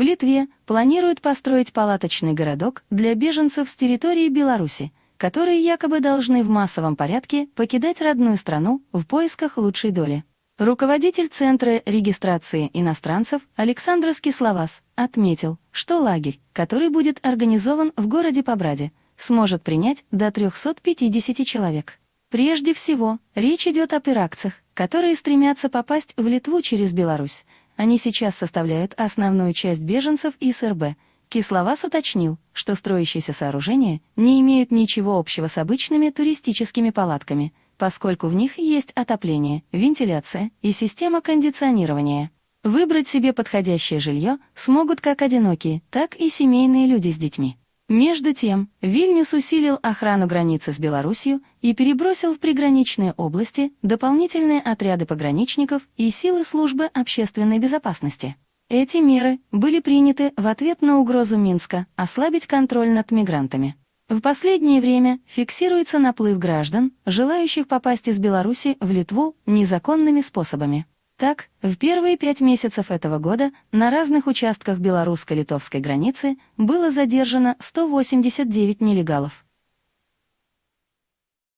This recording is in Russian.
В Литве планируют построить палаточный городок для беженцев с территории Беларуси, которые якобы должны в массовом порядке покидать родную страну в поисках лучшей доли. Руководитель Центра регистрации иностранцев Александр Скисловас отметил, что лагерь, который будет организован в городе Побраде, сможет принять до 350 человек. Прежде всего, речь идет о пиракцах, которые стремятся попасть в Литву через Беларусь. Они сейчас составляют основную часть беженцев из РБ. Кисловас уточнил, что строящиеся сооружения не имеют ничего общего с обычными туристическими палатками, поскольку в них есть отопление, вентиляция и система кондиционирования. Выбрать себе подходящее жилье смогут как одинокие, так и семейные люди с детьми. Между тем, Вильнюс усилил охрану границы с Белоруссией и перебросил в приграничные области дополнительные отряды пограничников и силы службы общественной безопасности. Эти меры были приняты в ответ на угрозу Минска ослабить контроль над мигрантами. В последнее время фиксируется наплыв граждан, желающих попасть из Беларуси в Литву незаконными способами. Так, в первые пять месяцев этого года на разных участках белорусско-литовской границы было задержано 189 нелегалов.